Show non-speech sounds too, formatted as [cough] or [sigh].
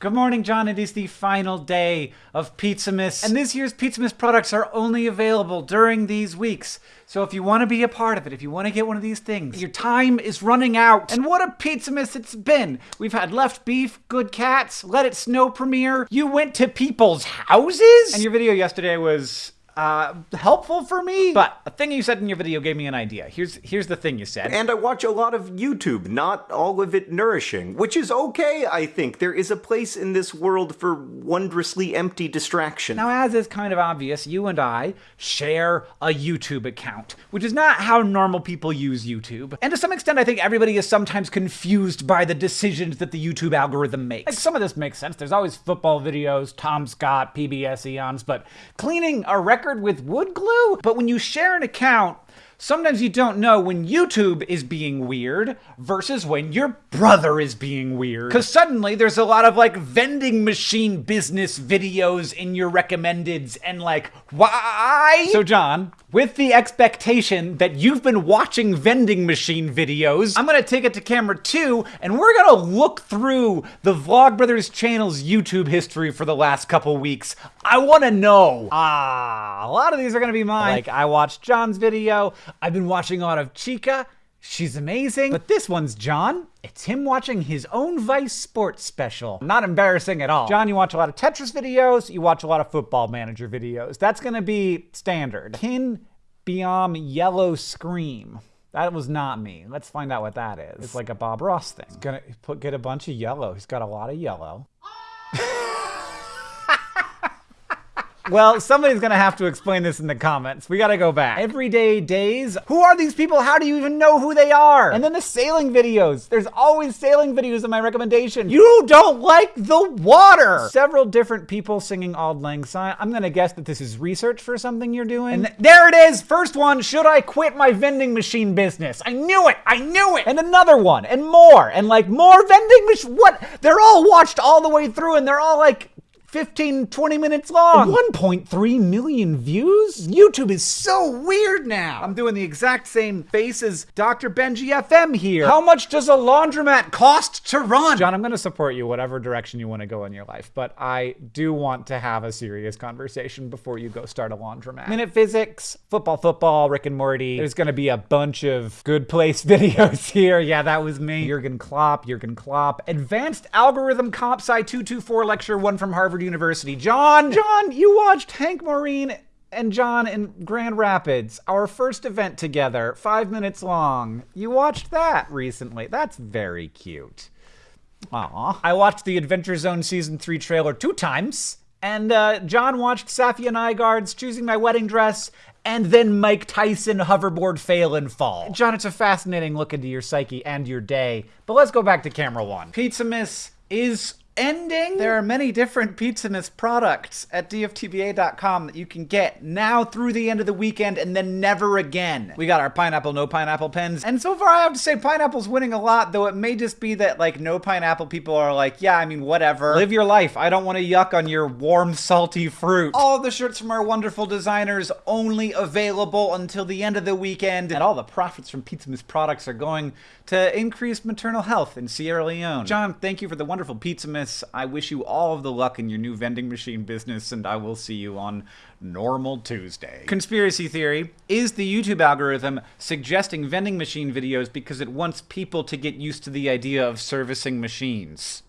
Good morning, John. It is the final day of Pizzamas, and this year's Pizzamas products are only available during these weeks. So if you want to be a part of it, if you want to get one of these things, your time is running out. And what a Pizzamas it's been. We've had Left Beef, Good Cats, Let It Snow premiere. You went to people's houses? And your video yesterday was uh, helpful for me. But a thing you said in your video gave me an idea. Here's here's the thing you said. And I watch a lot of YouTube, not all of it nourishing, which is okay, I think. There is a place in this world for wondrously empty distraction. Now, as is kind of obvious, you and I share a YouTube account, which is not how normal people use YouTube. And to some extent, I think everybody is sometimes confused by the decisions that the YouTube algorithm makes. Like, some of this makes sense. There's always football videos, Tom Scott, PBS eons, but cleaning a record record with wood glue. But when you share an account, sometimes you don't know when YouTube is being weird versus when your brother is being weird. Because suddenly there's a lot of like vending machine business videos in your recommendeds and like, why? So, John, with the expectation that you've been watching vending machine videos, I'm gonna take it to camera two and we're gonna look through the Vlogbrothers channel's YouTube history for the last couple weeks. I wanna know. Ah, a lot of these are gonna be mine. Like, I watched John's video, I've been watching a lot of Chica. She's amazing. But this one's John. It's him watching his own Vice Sports special. Not embarrassing at all. John, you watch a lot of Tetris videos, you watch a lot of Football Manager videos. That's gonna be standard. Kin Biom Yellow Scream. That was not me. Let's find out what that is. It's like a Bob Ross thing. He's gonna put, get a bunch of yellow. He's got a lot of yellow. Well, somebody's gonna have to explain this in the comments. We gotta go back. Everyday days. Who are these people? How do you even know who they are? And then the sailing videos. There's always sailing videos in my recommendation. You don't like the water. Several different people singing Auld Lang Syne. I'm gonna guess that this is research for something you're doing. And th there it is. First one. Should I quit my vending machine business? I knew it. I knew it. And another one. And more. And like more vending machine. What? They're all watched all the way through, and they're all like 15, 20 minutes long. 1.3 million views? YouTube is so weird now. I'm doing the exact same face as Dr. Benji FM here. How much does a laundromat cost to run? John, I'm going to support you whatever direction you want to go in your life, but I do want to have a serious conversation before you go start a laundromat. Minute physics, football, football, Rick and Morty. There's going to be a bunch of good place [laughs] videos here. Yeah, that was me. Jurgen Klopp, Jurgen Klopp. Advanced Algorithm Comp Sci 224 Lecture 1 from Harvard University. John, John, you watched Hank Maureen and John in Grand Rapids, our first event together, five minutes long. You watched that recently. That's very cute. Aw. I watched the Adventure Zone Season 3 trailer two times. And uh, John watched Safia Nygaard's Choosing My Wedding Dress, and then Mike Tyson hoverboard fail and fall. John, it's a fascinating look into your psyche and your day. But let's go back to camera one. Pizzamas is ending. There are many different Pizzamas products at dftba.com that you can get now through the end of the weekend and then never again. We got our pineapple, no pineapple pens. And so far, I have to say pineapple's winning a lot, though it may just be that like no pineapple people are like, yeah, I mean, whatever. Live your life. I don't want to yuck on your warm, salty fruit. All the shirts from our wonderful designers only available until the end of the weekend. And all the profits from Pizzamas products are going to increase maternal health in Sierra Leone. John, thank you for the wonderful Pizzamas I wish you all of the luck in your new vending machine business, and I will see you on Normal Tuesday. Conspiracy theory is the YouTube algorithm suggesting vending machine videos because it wants people to get used to the idea of servicing machines.